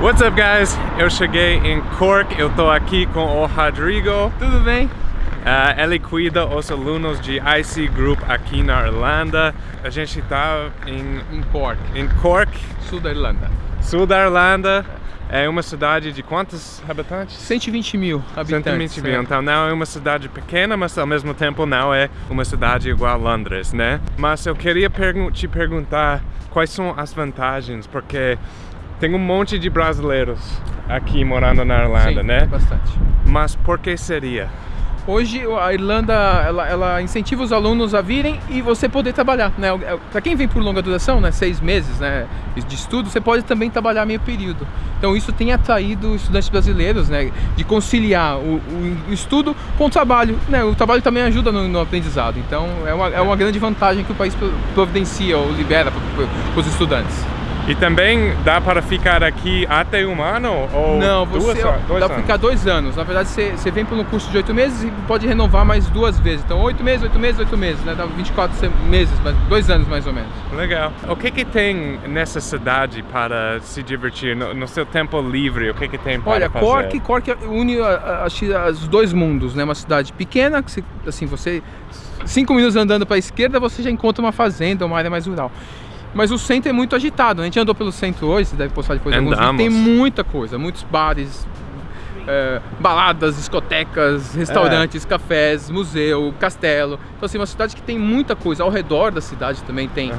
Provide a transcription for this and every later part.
What's up guys? Eu cheguei em Cork, eu tô aqui com o Rodrigo. Tudo bem? Uh, ele cuida os alunos de IC Group aqui na Irlanda. A gente tá em, Em Cork, em Cork, sul da Irlanda. sul da Irlanda. É uma cidade de quantos habitantes? 120 mil habitantes. 120 mil. Então não é uma cidade pequena, mas ao mesmo tempo não é uma cidade igual a Londres, né? Mas eu queria pergun te perguntar quais são as vantagens, porque tem um monte de brasileiros aqui morando na Irlanda, Sim, né? bastante. Mas por que seria? Hoje a Irlanda ela, ela incentiva os alunos a virem e você poder trabalhar, né? Para quem vem por longa duração, né, seis meses, né, de estudo, você pode também trabalhar meio período. Então isso tem atraído estudantes brasileiros, né, de conciliar o, o estudo com o trabalho, né? O trabalho também ajuda no, no aprendizado. Então é uma, é uma grande vantagem que o país providencia ou libera para os estudantes. E também dá para ficar aqui até um ano? Ou Não, duas, você dois dá para ficar dois anos. Na verdade, você, você vem por um curso de oito meses e pode renovar mais duas vezes. Então, oito meses, oito meses, oito meses, né? Dá 24 se- meses, mas dois anos mais ou menos. Legal. O que que tem nessa cidade para se divertir? No, no seu tempo livre, o que que tem para Olha, fazer? Cork, Cork une os dois mundos, né? Uma cidade pequena, que você, assim, você cinco minutos andando para a esquerda, você já encontra uma fazenda, uma área mais rural. Mas o centro é muito agitado. né? A gente andou pelo centro hoje, você deve postar depois alguns vídeos. Tem muita coisa, muitos bares, é, baladas, discotecas, restaurantes, cafés, museu, castelo. Então, assim, uma cidade que tem muita coisa. Ao redor da cidade também tem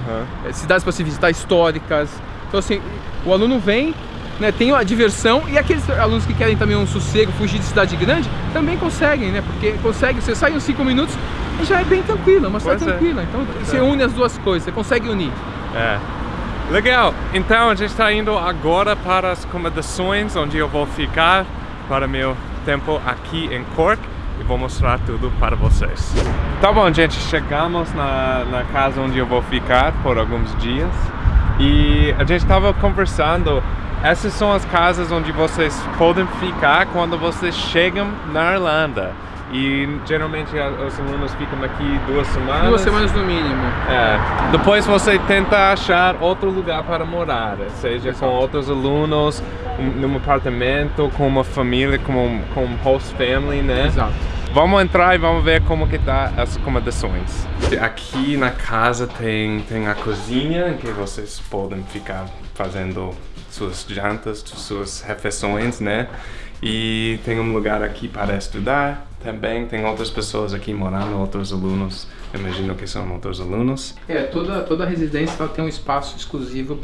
é, cidades para se visitar históricas. Então, assim, o aluno vem, né, tem a diversão e aqueles alunos que querem também um sossego, fugir de cidade grande, também conseguem, né? Porque consegue, você sai uns 5 minutos e já é bem tranquilo, uma cidade Pois é. tranquila. Então, você é. une as duas coisas, você consegue unir. É. Legal. Então a gente está indo agora para as acomodações onde eu vou ficar para meu tempo aqui em Cork e vou mostrar tudo para vocês. Tá bom, gente, chegamos na, na casa onde eu vou ficar por alguns dias e a gente estava conversando. Essas são as casas onde vocês podem ficar quando vocês chegam na Irlanda. E geralmente os alunos ficam aqui duas semanas. Duas semanas no mínimo. É. Depois você tenta achar outro lugar para morar, seja com outros alunos, um, num apartamento, com uma família, com com um host family, né? Exato. Vamos entrar e vamos ver como que tá as acomodações. Aqui na casa tem, tem a cozinha, que vocês podem ficar fazendo suas jantas, suas refeições, né? E tem um lugar aqui para estudar também. Tem outras pessoas aqui morando, outros alunos. Imagino que são outros alunos. É, toda, toda residência ela tem um espaço exclusivo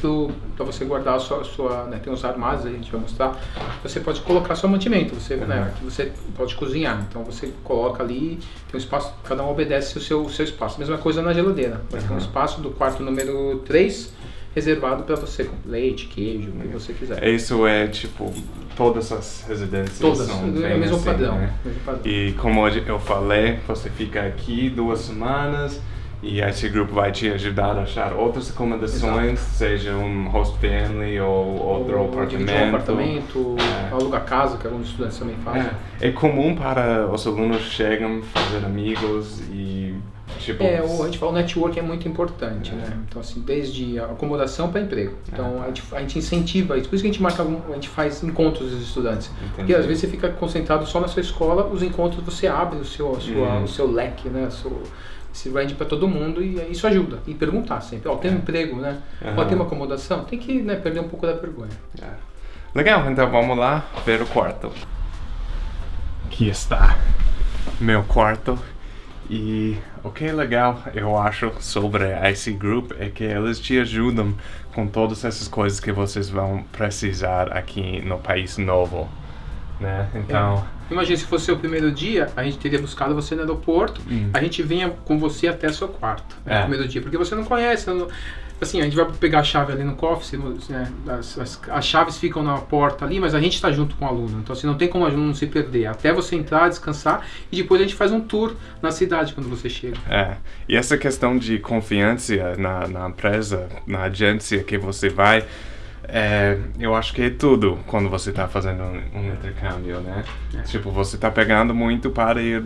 para você guardar a sua, sua né, tem uns armários a gente vai mostrar. Você pode colocar seu mantimento, você, né, aqui você pode cozinhar. Então você coloca ali, tem um espaço, cada um obedece o seu, o seu espaço. Mesma coisa na geladeira. Vai ter um espaço do quarto número 3 reservado para você, com leite, queijo, o que você quiser. Isso é tipo, todas as residências Todas, são é bem o mesmo assim, padrão. né? mesmo padrão. E como eu falei, você fica aqui duas semanas e esse grupo vai te ajudar a achar outras acomodações, seja um host family ou outro Ou dividir um apartamento, É. alugar casa, que alguns estudantes também fazem. É, é comum para os alunos chegam, fazer amigos e tipo... É, o, a gente fala o network é muito importante, né? Então, assim, desde a acomodação para emprego. Então, a, gente, a gente incentiva isso. Por isso que a gente marca, a gente faz encontros dos estudantes. Porque Entendi. às vezes você fica concentrado só na sua escola, os encontros você abre o seu, sua, Uhum. o seu leque, né? O seu, esse range para todo mundo e isso ajuda. E perguntar sempre, ó, tem um emprego, né? Pode ter uma acomodação? Tem que né, perder um pouco da vergonha. É. Legal, então vamos lá ver o quarto. Aqui está meu quarto. E o que é legal, eu acho, sobre a IC Group é que eles te ajudam com todas essas coisas que vocês vão precisar aqui no país novo. Né? Então, Imagina se fosse o primeiro dia, a gente teria buscado você no aeroporto, Hum. a gente vinha com você até seu quarto né, É. no primeiro dia, porque você não conhece, não- assim, a gente vai pegar a chave ali no cofre, né, as, as- as chaves ficam na porta ali, mas a gente está junto com o aluno, então assim, não tem como o aluno se perder, até você entrar, descansar, e depois a gente faz um tour na cidade quando você chega. É, e essa questão de confiança na, na empresa, na agência que você vai, é, eu acho que é tudo quando você está fazendo um, um intercâmbio, né? É. Tipo, você está pegando muito para ir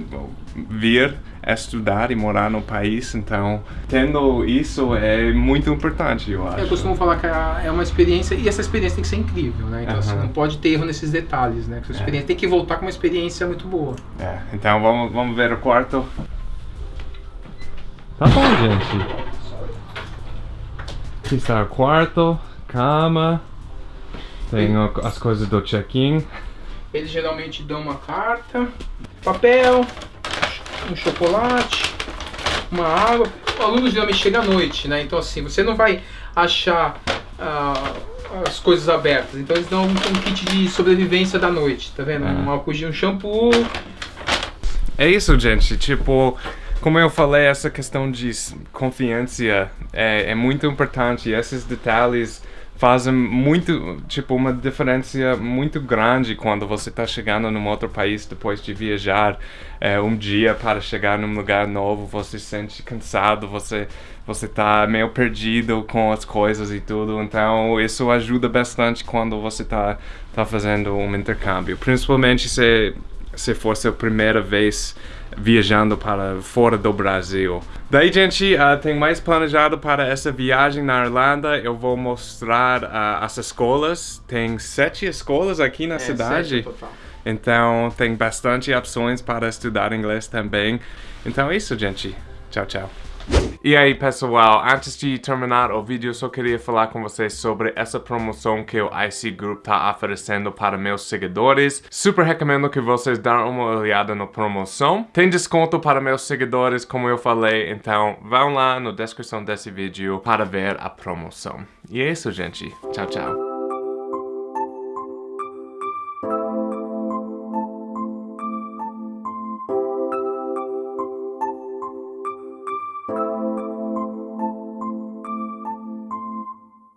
vir estudar e morar no país, então tendo isso é muito importante, eu acho. Eu costumo falar que é uma experiência e essa experiência tem que ser incrível, né? Então uhum. você não pode ter erro nesses detalhes, né? Essa experiência é. tem que voltar com uma experiência muito boa. É, então vamos, vamos ver o quarto. Tá bom, gente. Aqui está o quarto cama, tem as coisas do check-in. Eles geralmente dão uma carta, papel, um chocolate, uma água. O aluno geralmente chega à noite, né? Então assim, você não vai achar uh, as coisas abertas. Então eles dão um, um, kit de sobrevivência da noite, tá vendo? É. Um álcool de um shampoo. É isso, gente. Tipo, como eu falei, essa questão de confiança é, é muito importante. Esses detalhes fazem muito, tipo, uma diferença muito grande quando você está chegando num outro país depois de viajar é, um dia para chegar num lugar novo, você se sente cansado, você você está meio perdido com as coisas e tudo, então isso ajuda bastante quando você está tá fazendo um intercâmbio, principalmente se se for sua primeira vez viajando para fora do Brasil. Daí, gente, uh, tem mais planejado para essa viagem na Irlanda. Eu vou mostrar uh, as escolas. Tem sete escolas aqui na é, cidade. Então, tem bastante opções para estudar inglês também. Então é isso, gente. Tchau, tchau. E aí pessoal, antes de terminar o vídeo, só queria falar com vocês sobre essa promoção que o IC Group tá oferecendo para meus seguidores. Super recomendo que vocês dêem uma olhada na promoção. Tem desconto para meus seguidores, como eu falei, então vão lá na descrição desse vídeo para ver a promoção. E é isso, gente. Tchau, tchau.